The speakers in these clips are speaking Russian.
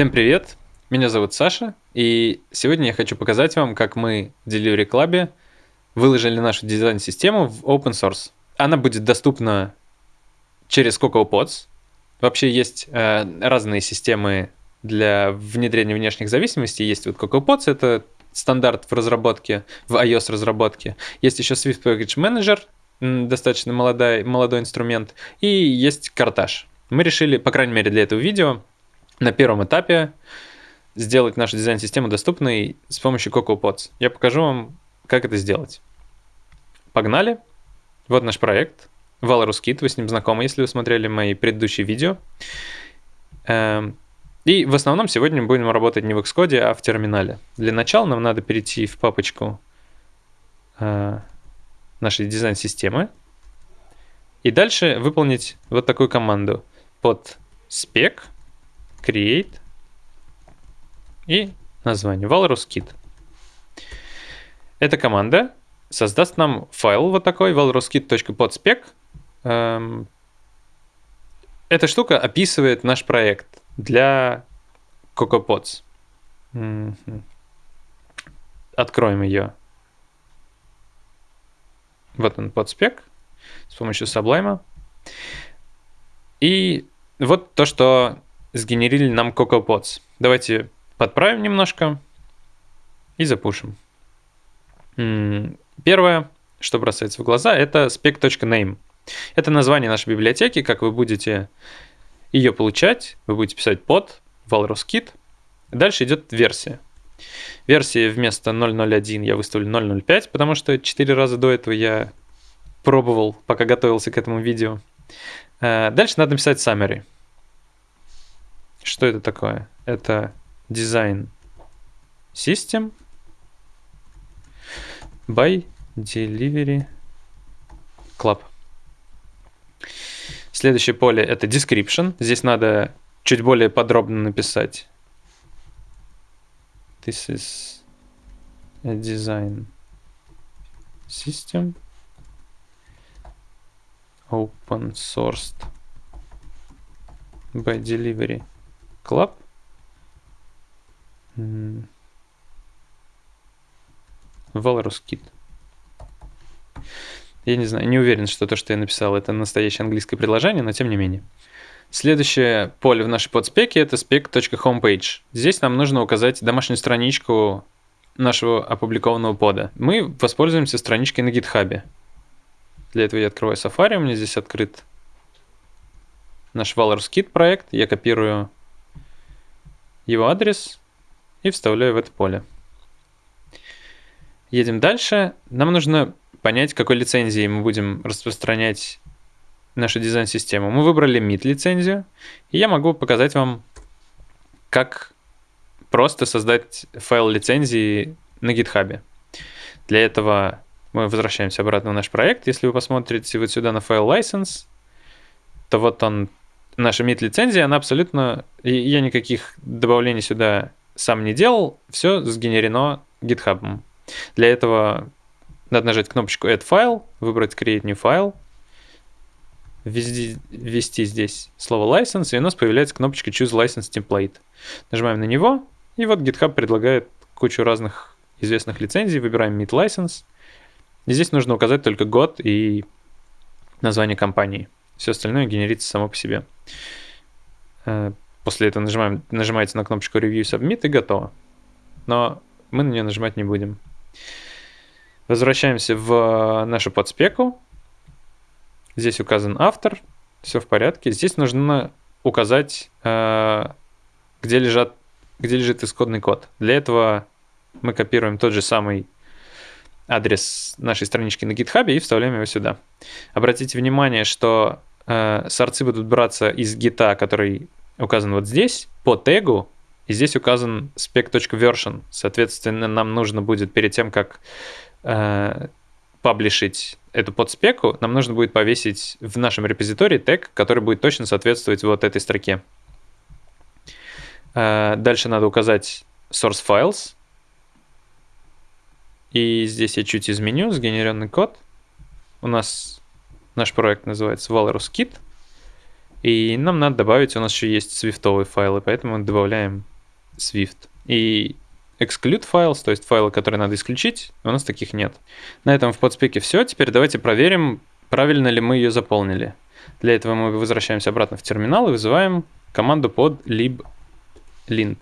Всем привет! Меня зовут Саша, и сегодня я хочу показать вам, как мы в Delivery Club выложили нашу дизайн-систему в open source. Она будет доступна через CocoaPods. Вообще есть э, разные системы для внедрения внешних зависимостей. Есть вот CocoaPods, это стандарт в разработке, в iOS разработке. Есть еще Swift Package Manager, достаточно молодой, молодой инструмент. И есть Картаж. Мы решили, по крайней мере для этого видео, на первом этапе сделать нашу дизайн-систему доступной с помощью CocoaPods. Я покажу вам, как это сделать. Погнали. Вот наш проект. Valorus Kit, вы с ним знакомы, если вы смотрели мои предыдущие видео. Эм, и в основном сегодня мы будем работать не в Xcode, а в терминале. Для начала нам надо перейти в папочку э, нашей дизайн-системы. И дальше выполнить вот такую команду под spec create и название Valorus Kit. Эта команда создаст нам файл вот такой valroskit.podspec. Эм, эта штука описывает наш проект для CocoaPods. Откроем ее. Вот он, подспек с помощью Sublime. И вот то, что сгенерили нам CocoaPods. Давайте подправим немножко и запушим. Первое, что бросается в глаза, это spec.name. Это название нашей библиотеки, как вы будете ее получать. Вы будете писать под Valrus Kit. Дальше идет версия. Версии вместо 0.01 я выставлю 0.05, потому что 4 раза до этого я пробовал, пока готовился к этому видео. Э, дальше надо написать summary. Что это такое? Это design system by delivery club. Следующее поле это description. Здесь надо чуть более подробно написать. This is a design system open sourced by delivery Club. Valorous Kit. Я не знаю, не уверен, что то, что я написал, это настоящее английское предложение, но тем не менее. Следующее поле в нашей подспеке это spec.homepage. Здесь нам нужно указать домашнюю страничку нашего опубликованного пода. Мы воспользуемся страничкой на GitHub. Для этого я открываю Safari, у меня здесь открыт наш Valorous Kit проект. Я копирую его адрес и вставляю в это поле. Едем дальше. Нам нужно понять, какой лицензией мы будем распространять нашу дизайн-систему. Мы выбрали MIT лицензию, и я могу показать вам, как просто создать файл лицензии на GitHub. Для этого мы возвращаемся обратно в наш проект. Если вы посмотрите вот сюда на файл license, то вот он наша MIT-лицензия, она абсолютно... Я никаких добавлений сюда сам не делал, все сгенерено GitHub. Для этого надо нажать кнопочку Add File, выбрать Create New File, ввести, ввести здесь слово License, и у нас появляется кнопочка Choose License Template. Нажимаем на него, и вот GitHub предлагает кучу разных известных лицензий, выбираем MIT License. И здесь нужно указать только год и название компании. Все остальное генерится само по себе. Э, после этого нажимаем, нажимаете на кнопочку Review Submit и готово. Но мы на нее нажимать не будем. Возвращаемся в нашу подспеку. Здесь указан автор. Все в порядке. Здесь нужно указать, э, где, лежат, где лежит исходный код. Для этого мы копируем тот же самый адрес нашей странички на GitHub и вставляем его сюда. Обратите внимание, что э, сорцы будут браться из гита, который указан вот здесь, по тегу, и здесь указан spec.version. Соответственно, нам нужно будет перед тем, как э, паблишить эту подспеку, нам нужно будет повесить в нашем репозитории тег, который будет точно соответствовать вот этой строке. Э, дальше надо указать source files. И здесь я чуть изменю сгенеренный код. У нас Наш проект называется Valorus Kit. И нам надо добавить, у нас еще есть свифтовые файлы, поэтому добавляем Swift. И exclude files, то есть файлы, которые надо исключить, у нас таких нет. На этом в подспеке все. Теперь давайте проверим, правильно ли мы ее заполнили. Для этого мы возвращаемся обратно в терминал и вызываем команду под liblint.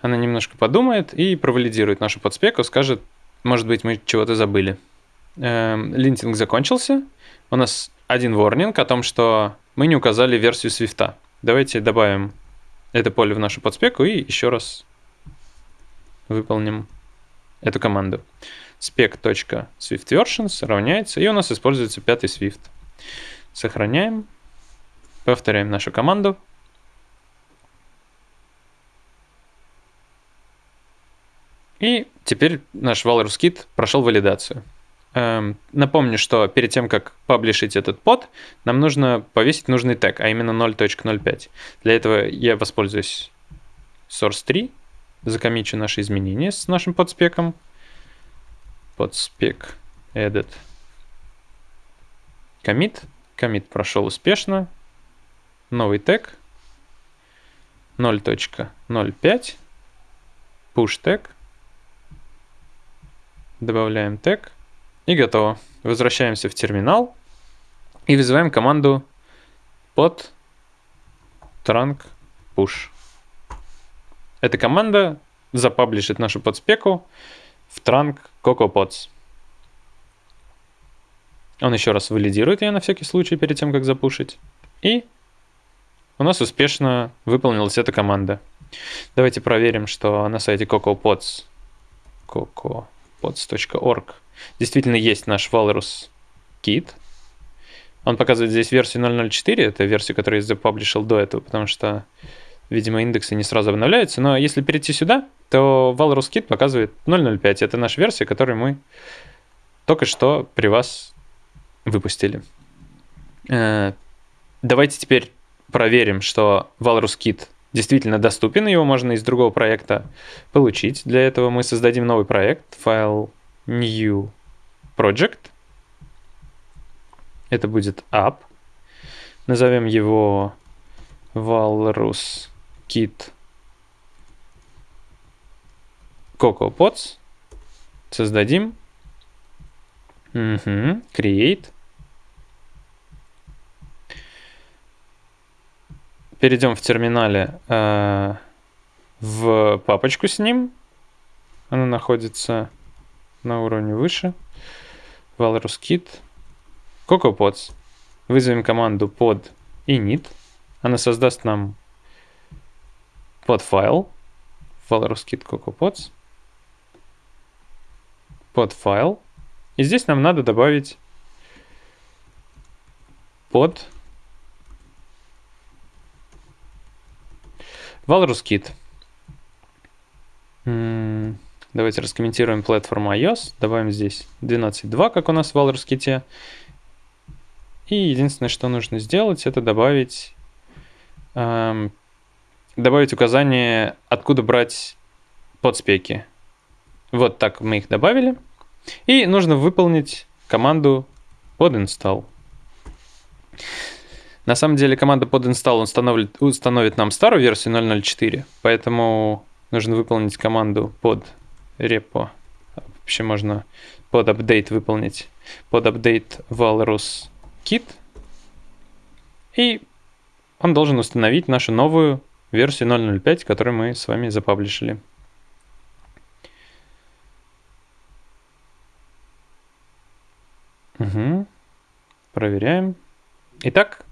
Она немножко подумает и провалидирует нашу подспеку, скажет, может быть, мы чего-то забыли. Эм, линтинг закончился. У нас один ворнинг о том, что мы не указали версию Swift. Давайте добавим это поле в нашу подспеку и еще раз выполним эту команду. spec.swiftversions равняется, и у нас используется пятый Swift. Сохраняем, повторяем нашу команду. И теперь наш Walrus Kit прошел валидацию. Эм, напомню, что перед тем, как паблишить этот под, нам нужно повесить нужный тег, а именно 0.05. Для этого я воспользуюсь source3, закомичу наши изменения с нашим подспеком. Подспек edit commit. Commit прошел успешно. Новый тег 0.05 push тег Добавляем тег. И готово. Возвращаемся в терминал и вызываем команду под trunk push. Эта команда запаблишит нашу подспеку в trunk CocoaPods. Он еще раз валидирует ее на всякий случай перед тем, как запушить. И у нас успешно выполнилась эта команда. Давайте проверим, что на сайте CocoaPods Coco pods.org. Действительно есть наш Walrus Kit. Он показывает здесь версию 004, это версия, которую я запаблишил до этого, потому что, видимо, индексы не сразу обновляются. Но если перейти сюда, то Walrus Kit показывает 005. Это наша версия, которую мы только что при вас выпустили. Э, давайте теперь проверим, что Walrus Kit действительно доступен, его можно из другого проекта получить. Для этого мы создадим новый проект, файл new project. Это будет app. Назовем его walrus kit CocoaPods. Создадим. Угу. Create. перейдем в терминале э, в папочку с ним. Она находится на уровне выше. Walrus Kit. CocoaPods. Вызовем команду под init. Она создаст нам подфайл. Walrus Kit CocoaPods. Подфайл. И здесь нам надо добавить под Walrus Kit. Давайте раскомментируем платформу iOS. Добавим здесь 12.2, как у нас в Walrus Kit. И единственное, что нужно сделать, это добавить, эм, добавить указание, откуда брать подспеки. Вот так мы их добавили. И нужно выполнить команду под install. На самом деле команда под install установит, установит нам старую версию 0.04, поэтому нужно выполнить команду под repo. Вообще можно под update выполнить. Под update walrus kit. И он должен установить нашу новую версию 0.05, которую мы с вами запаблишили. Угу. Проверяем. Итак,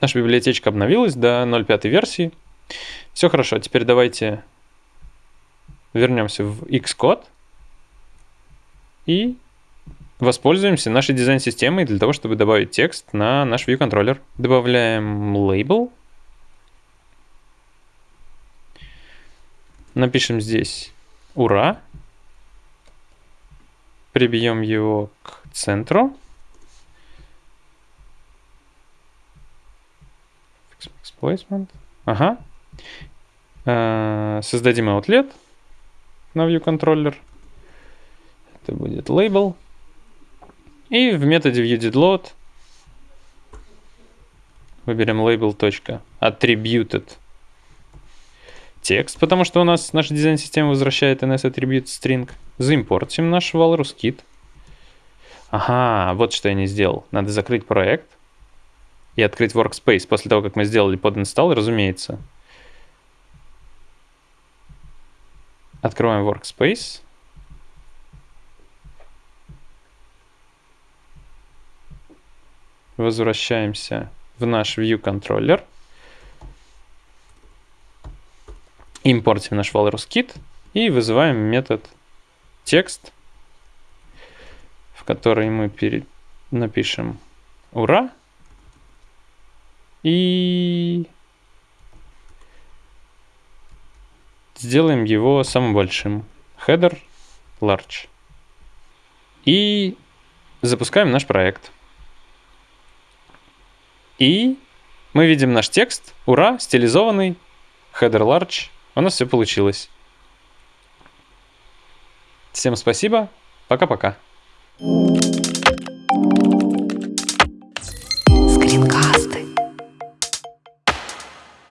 Наша библиотечка обновилась до 0.5 версии. Все хорошо, теперь давайте вернемся в Xcode и воспользуемся нашей дизайн-системой для того, чтобы добавить текст на наш view контроллер. Добавляем label. Напишем здесь «Ура!». Прибьем его к центру. Placement. Ага. Э, создадим outlet на ViewController. Это будет label. И в методе viewDidLoad выберем label.attributed текст, потому что у нас наша дизайн-система возвращает NS attribute string. Заимпортим наш Walrus Kit. Ага, вот что я не сделал. Надо закрыть проект и открыть Workspace после того, как мы сделали под install, разумеется. Открываем Workspace. Возвращаемся в наш View Controller. Импортим наш Walrus Kit и вызываем метод текст, в который мы напишем «Ура!» и сделаем его самым большим. Header large. И запускаем наш проект. И мы видим наш текст. Ура, стилизованный. Header large. У нас все получилось. Всем спасибо. Пока-пока.